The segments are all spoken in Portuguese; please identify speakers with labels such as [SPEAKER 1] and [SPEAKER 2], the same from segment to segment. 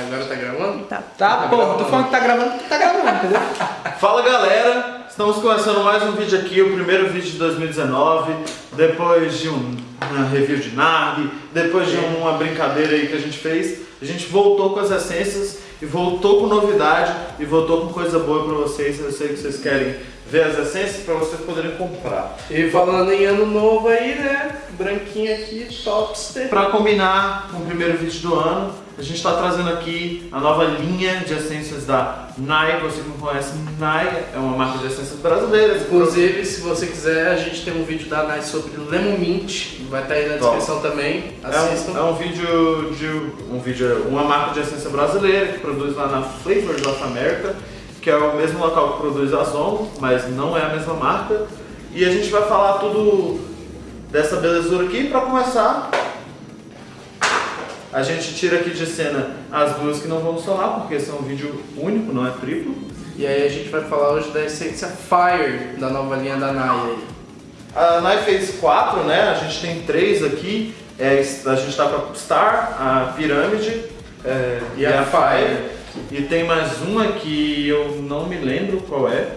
[SPEAKER 1] Agora tá gravando?
[SPEAKER 2] Tá.
[SPEAKER 3] Tá, pô, tô falando que tá gravando, tá gravando, entendeu?
[SPEAKER 4] Fala galera, estamos começando mais um vídeo aqui, o primeiro vídeo de 2019, depois de um, uma review de Narg, depois de uma brincadeira aí que a gente fez, a gente voltou com as essências e voltou com novidade e voltou com coisa boa pra vocês, eu sei que vocês querem ver as essências pra vocês poderem comprar.
[SPEAKER 1] E falando em ano novo aí, né? Branquinho aqui, topster.
[SPEAKER 4] Pra combinar com o primeiro vídeo do ano, a gente está trazendo aqui a nova linha de essências da Nai. Você que não conhece, Nai é uma marca de essências brasileiras.
[SPEAKER 1] Inclusive, se você quiser, a gente tem um vídeo da Nai sobre Lemon Mint, vai estar aí na
[SPEAKER 4] Top.
[SPEAKER 1] descrição também.
[SPEAKER 4] É
[SPEAKER 1] Assistam.
[SPEAKER 4] um, é um vídeo de um vídeo, uma marca de essência brasileira que produz lá na Flavors of America, que é o mesmo local que produz a Zon, mas não é a mesma marca. E a gente vai falar tudo dessa belezura aqui para começar. A gente tira aqui de cena as duas que não vão solar, porque é um vídeo único, não é triplo.
[SPEAKER 1] E aí a gente vai falar hoje da essência Fire, da nova linha da Nai.
[SPEAKER 4] A Nai fez quatro, né? A gente tem três aqui. É, a gente tá com a Star, a Pirâmide é, e, a Fire. E tem mais uma que eu não me lembro qual é,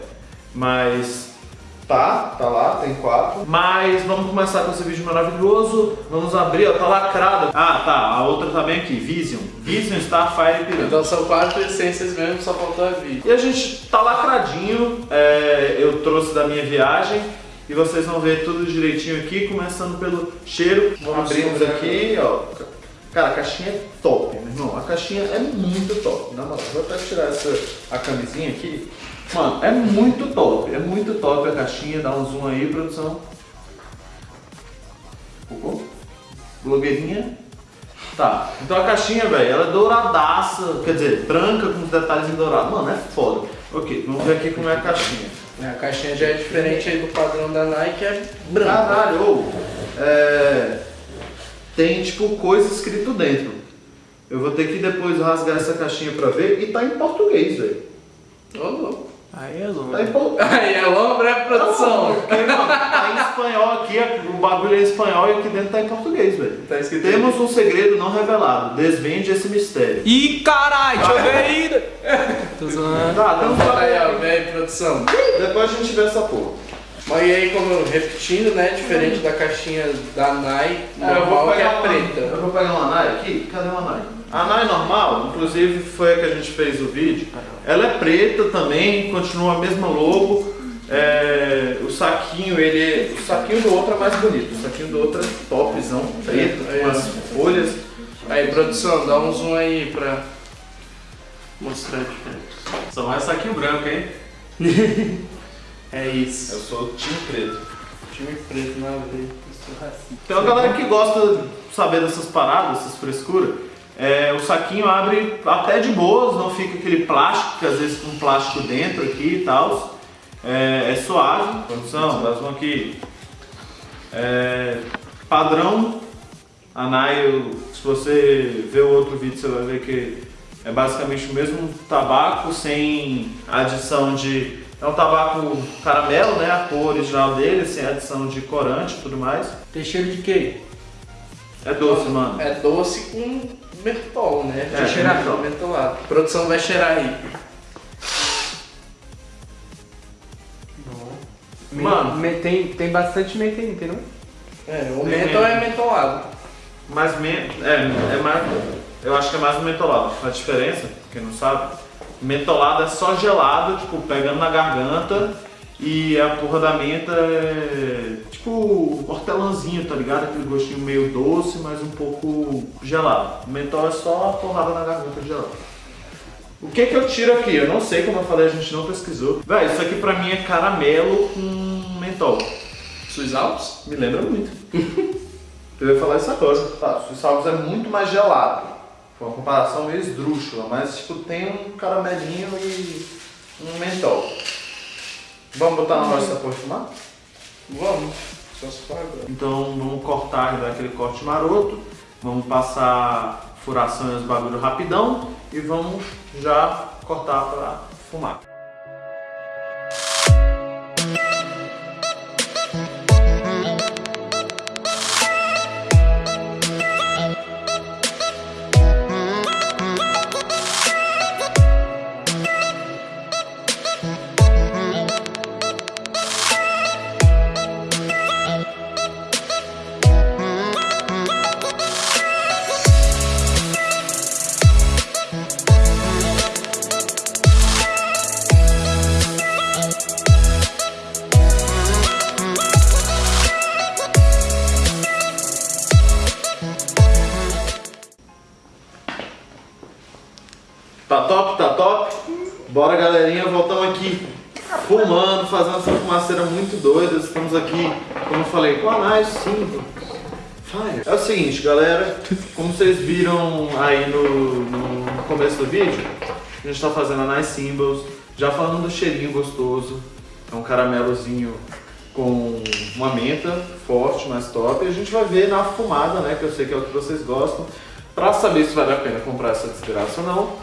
[SPEAKER 4] mas tá, tá lá, tem quatro. Mas vamos começar com esse vídeo maravilhoso. Vamos abrir, ó, tá lacrado. Ah, tá, a outra tá bem aqui, Vision. Vision, Star, Fire e Pirâmide.
[SPEAKER 1] Então são quatro essências mesmo, só faltou a vida.
[SPEAKER 4] E a gente tá lacradinho, é, eu trouxe da minha viagem e vocês vão ver tudo direitinho aqui, começando pelo cheiro.
[SPEAKER 1] Vamos
[SPEAKER 4] Abrimos
[SPEAKER 1] sobre
[SPEAKER 4] aqui, ó. Cara, a caixinha é top, irmão. A caixinha é muito top. Na moral, vou até tirar essa, a camisinha aqui. Mano, é muito top, é muito top a caixinha. Dá um zoom aí, produção. Focou? Blogueirinha. Tá, então a caixinha, velho, ela é douradaça, quer dizer, branca com os detalhes em dourado. Mano, é foda. Ok, vamos ver aqui como é a caixinha.
[SPEAKER 1] É, A caixinha já é diferente aí do padrão da Nike, é branca.
[SPEAKER 4] Caralho, é, tem tipo coisa escrito dentro. Eu vou ter que depois rasgar essa caixinha pra ver e tá em português, velho.
[SPEAKER 1] Ô, louco.
[SPEAKER 3] Aí é louco.
[SPEAKER 4] Tá em português.
[SPEAKER 1] Aí é lombra, é produção.
[SPEAKER 4] Porque, mano, tá em espanhol aqui, o bagulho é em espanhol e aqui dentro tá em português, velho.
[SPEAKER 1] Tá escrito
[SPEAKER 4] Temos um segredo não revelado, desvende esse mistério.
[SPEAKER 3] Ih, caralho, deixa eu ver ainda. Tô zoando.
[SPEAKER 4] Tá,
[SPEAKER 1] Então fala aí, ó,
[SPEAKER 4] tá.
[SPEAKER 1] velho, produção.
[SPEAKER 4] Depois a gente vê essa porra.
[SPEAKER 1] Mas aí, como repetindo, né, diferente da caixinha da Nai,
[SPEAKER 4] É, eu vou
[SPEAKER 1] normal, que é
[SPEAKER 4] uma-
[SPEAKER 1] preta.
[SPEAKER 4] Eu vou pegar uma Nai aqui. Cadê uma Nai? A Nai normal, inclusive foi a que a gente fez o vídeo. Ela é preta também, continua a mesma logo. É, o saquinho, ele. O saquinho do outro é mais bonito. O saquinho do outro é topzão, preto,
[SPEAKER 1] É.
[SPEAKER 4] com as folhas.
[SPEAKER 1] Aí, produção, dá um zoom aí pra mostrar a diferença.
[SPEAKER 4] Só mais saquinho branco, hein?
[SPEAKER 1] É isso.
[SPEAKER 4] Eu sou time preto.
[SPEAKER 1] Time preto na veia. É.
[SPEAKER 4] Tem uma galera que gosta de saber dessas paradas, essas frescuras. É, o saquinho abre até de boas, não fica aquele plástico, que às vezes com plástico dentro aqui e tal. É, é suave. Produção, mais um aqui. É, padrão. A Nail, se você ver o outro vídeo, você vai ver que é basicamente o mesmo tabaco, sem adição de. É um tabaco caramelo, né? A cor original dele, sem adição de corante e tudo mais.
[SPEAKER 3] Tem cheiro de quê?
[SPEAKER 4] É doce, mano.
[SPEAKER 1] É doce com mentol, né?
[SPEAKER 4] É,
[SPEAKER 1] cheirar
[SPEAKER 4] mentol.
[SPEAKER 1] mentolado. A produção vai cheirar aí.
[SPEAKER 3] Me-
[SPEAKER 4] Mano.
[SPEAKER 3] me- tem, tem bastante menta aí, entendeu?
[SPEAKER 1] É, o
[SPEAKER 4] Tem
[SPEAKER 1] mentol
[SPEAKER 4] mentol.
[SPEAKER 1] é mentolado.
[SPEAKER 4] Mas men é, é mais. Eu acho que é mais um mentolado. A diferença, quem não sabe, mentolado é só gelado, tipo, pegando na garganta e a porra da menta é tipo hortelãzinho, tá ligado? Aquele gostinho meio doce, mas um pouco gelado. O mentol é só a porrada na garganta gelada. O que que eu tiro aqui? Eu não sei, como eu falei, a gente não pesquisou. Véi, isso aqui pra mim é caramelo com mentol.
[SPEAKER 1] Suas Alpes?
[SPEAKER 4] Me lembra muito. Eu ia falar isso agora. Tá, Alps é muito mais gelado. Uma comparação meio esdrúxula, mas tipo, tem um caramelinho e um mentol. Vamos botar na nossa porra de fumar?
[SPEAKER 1] Vamos. Só se for agora.
[SPEAKER 4] Então vamos cortar e dar aquele corte maroto. Vamos passar furação e os bagulho rapidão e vamos já cortar pra fumar. Aqui fumando, fazendo essa fumaceira muito doida. Estamos aqui, como eu falei, com a Nice Simple. Fire. É o seguinte, galera, como vocês viram aí no, no começo do vídeo, a gente tá fazendo a Nice Symbols, já falando do cheirinho gostoso, é um caramelozinho com uma menta forte, mais top, e a gente vai ver na fumada, né, que eu sei que é o que vocês gostam, pra saber se vale a pena comprar essa desgraça ou não.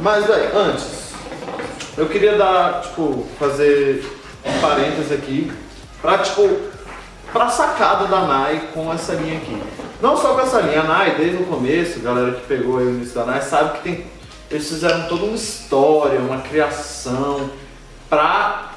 [SPEAKER 4] Mas, velho, antes, eu queria dar, tipo, fazer um parênteses aqui, pra, tipo, pra sacada da Nai com essa linha aqui. Não só com essa linha, a Nai, desde o começo, galera que pegou aí o início da Nai, sabe que tem, eles fizeram toda uma história, uma criação pra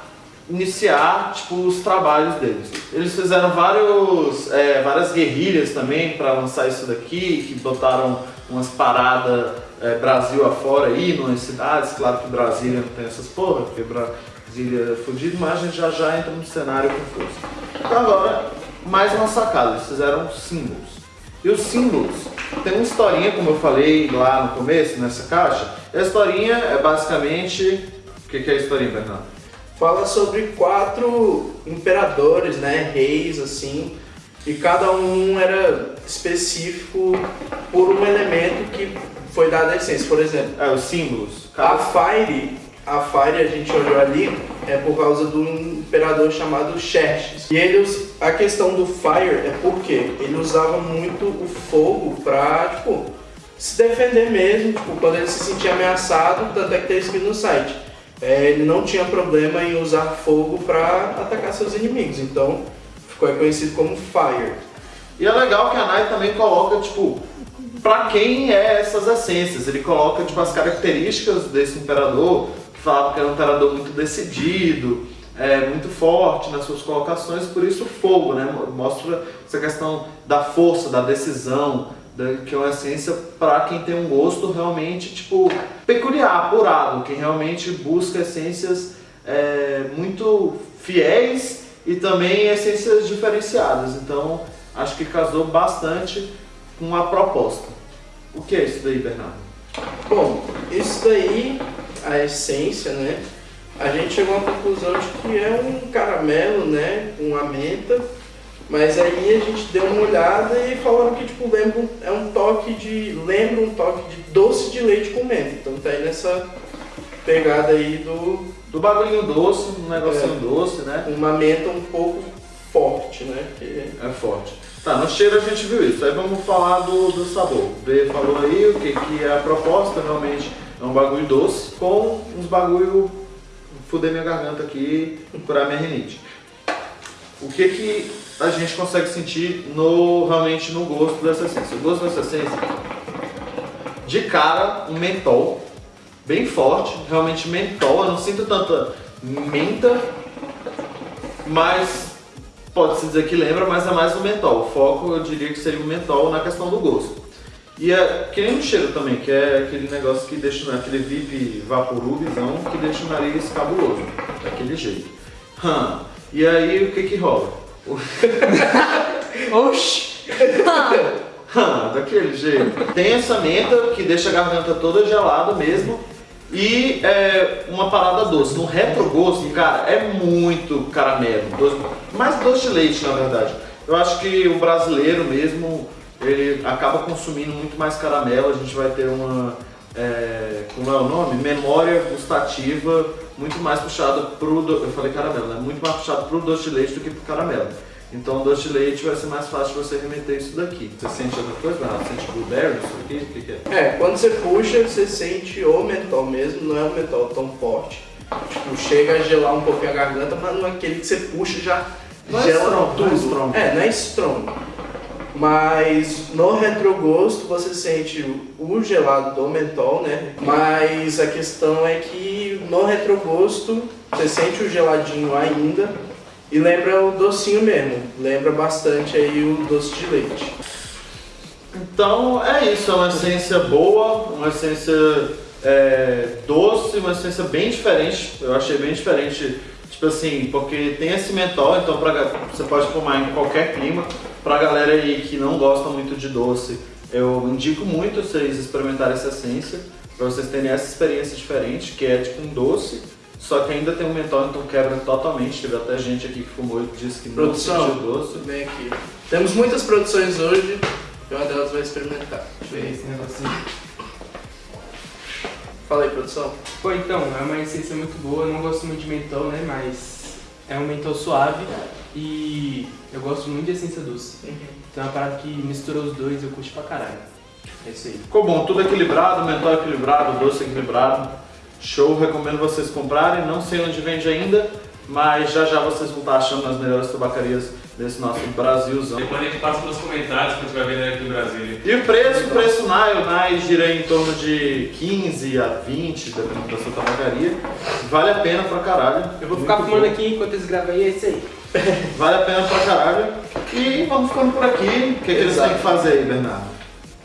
[SPEAKER 4] iniciar tipo, os trabalhos deles. Eles fizeram vários, é, várias guerrilhas também para lançar isso daqui, que botaram umas paradas é, Brasil afora aí, nas cidades. Claro que Brasília não tem essas porra, porque Brasília é fudido, mas a gente já já entra no cenário com força. Então agora, mais uma sacada, eles fizeram símbolos. E os símbolos tem uma historinha, como eu falei lá no começo, nessa caixa. A historinha é basicamente... O que, que é a historinha, Bernardo?
[SPEAKER 1] fala sobre quatro imperadores, né, reis assim, e cada um era específico por um elemento que foi dado a essência. Por exemplo,
[SPEAKER 4] é, os símbolos.
[SPEAKER 1] Cada... A Fire, a Fire a gente olhou ali é por causa do imperador chamado Xerxes. E eles, a questão do Fire é porque ele usava muito o fogo pra, tipo, se defender mesmo, tipo, quando ele se sentia ameaçado, tanto é que tem escrito no site é, ele não tinha problema em usar fogo para atacar seus inimigos, então ficou conhecido como Fire.
[SPEAKER 4] E é legal que a Nai também coloca, tipo, pra quem é essas essências. Ele coloca, tipo, as características desse imperador, que falava que era um imperador muito decidido, é, muito forte nas suas colocações, por isso o fogo, né? Mostra essa questão da força, da decisão, que é uma essência para quem tem um gosto realmente tipo peculiar, apurado, quem realmente busca essências é, muito fiéis e também essências diferenciadas. Então acho que casou bastante com a proposta. O que é isso daí, Bernardo?
[SPEAKER 1] Bom, isso daí, a essência, né? A gente chegou à conclusão de que é um caramelo, né? Com menta mas aí a gente deu uma olhada e falaram que tipo, lembra, é um toque de. lembra um toque de doce de leite com menta. Então tá aí nessa pegada aí do.
[SPEAKER 4] Do bagulhinho doce, um negocinho é, doce, né?
[SPEAKER 1] Uma menta um pouco forte, né? Que...
[SPEAKER 4] É forte. Tá, no cheiro a gente viu isso. Aí vamos falar do, do sabor. O B falou aí o que, que é a proposta, realmente é um bagulho doce com uns bagulho fuder minha garganta aqui, curar minha rinite. O que que a gente consegue sentir no, realmente no gosto dessa essência. O gosto dessa essência, de cara, um mentol, bem forte, realmente mentol, eu não sinto tanta menta, mas pode-se dizer que lembra, mas é mais o mentol. O foco eu diria que seria o mentol na questão do gosto. E é que nem o cheiro também, que é aquele negócio que deixa, aquele VIP vaporubizão que deixa o nariz cabuloso, daquele jeito. Hum. E aí o que que rola?
[SPEAKER 3] Oxi!
[SPEAKER 4] daquele jeito. Tem essa menta que deixa a garganta toda gelada mesmo. E é, uma parada doce. No retrogosto, cara, é muito caramelo. Doce, mais doce de leite, na verdade. Eu acho que o brasileiro mesmo, ele acaba consumindo muito mais caramelo. A gente vai ter uma, é, como é o nome? Memória gustativa muito mais puxado pro, eu falei caramelo, né? Muito mais puxado pro doce de leite do que pro caramelo. Então o doce de leite vai ser mais fácil você remeter isso daqui. Você sente outra coisa? Você sente blueberry, isso aqui? O que, que é?
[SPEAKER 1] É, quando você puxa, você sente o mentol mesmo, não é um mentol tão forte. Tipo, chega a gelar um pouquinho a garganta, mas não é aquele que você puxa já
[SPEAKER 4] não é gela é strong, tudo. Não é, strong.
[SPEAKER 1] é, não é strong. Mas no retrogosto você sente o gelado do mentol, né? Mas a questão é que no retrogosto você sente o geladinho ainda e lembra o docinho mesmo. Lembra bastante aí o doce de leite.
[SPEAKER 4] Então é isso, é uma essência boa, uma essência é, doce, uma essência bem diferente. Eu achei bem diferente, tipo assim, porque tem esse mentol, então pra, você pode fumar em qualquer clima. Pra galera aí que não gosta muito de doce, eu indico muito vocês experimentarem essa essência. Pra vocês terem essa experiência diferente, que é tipo um doce, só que ainda tem um mentol, então quebra totalmente. Teve até gente aqui que fumou e disse que não
[SPEAKER 1] Produção,
[SPEAKER 4] sentiu doce.
[SPEAKER 1] vem aqui. Temos muitas produções hoje e uma delas vai experimentar.
[SPEAKER 3] Deixa eu ver esse negocinho.
[SPEAKER 1] Fala aí, produção.
[SPEAKER 3] Pô, então, é uma essência muito boa. Eu não gosto muito de mentol, né? Mas é um mentol suave e eu gosto muito de essência doce. Então é uma parada que misturou os dois eu curto pra caralho. É isso aí.
[SPEAKER 4] Ficou bom, tudo equilibrado, mentol equilibrado, doce equilibrado. Show, recomendo vocês comprarem. Não sei onde vende ainda, mas já já vocês vão estar achando nas melhores tabacarias desse nosso Brasilzão.
[SPEAKER 2] Depois a gente passa pelos comentários quando estiver vendo aqui em Brasília.
[SPEAKER 4] E o preço, o preço Nile, Nile gira em torno de 15 a 20, dependendo da sua tabacaria. Vale a pena pra caralho.
[SPEAKER 3] Eu vou ficar
[SPEAKER 4] Muito
[SPEAKER 3] fumando
[SPEAKER 4] bom.
[SPEAKER 3] aqui enquanto eles gravam aí, é isso aí.
[SPEAKER 4] Vale a pena pra caralho. E vamos ficando por aqui. O que, que eles têm que fazer aí, Bernardo?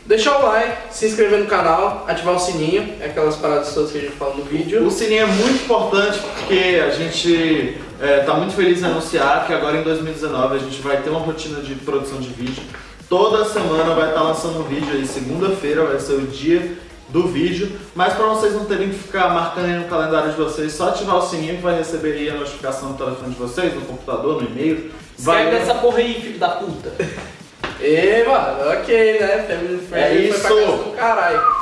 [SPEAKER 1] Deixar o like, se inscrever no canal, ativar o sininho, é aquelas paradas todas que a gente fala no vídeo.
[SPEAKER 4] O sininho é muito importante porque a gente está muito feliz em anunciar que agora em 2019 a gente vai ter uma rotina de produção de vídeo. Toda semana vai estar lançando um vídeo aí, segunda-feira vai ser o dia do vídeo, mas para vocês não terem que ficar marcando aí no calendário de vocês, só ativar o sininho que vai receber aí a notificação no telefone de vocês, no computador, no e-mail.
[SPEAKER 3] Sai dessa porra aí, filho da puta.
[SPEAKER 1] E, mano, ok, né? Family friendly
[SPEAKER 4] É
[SPEAKER 1] foi pra casa do caralho.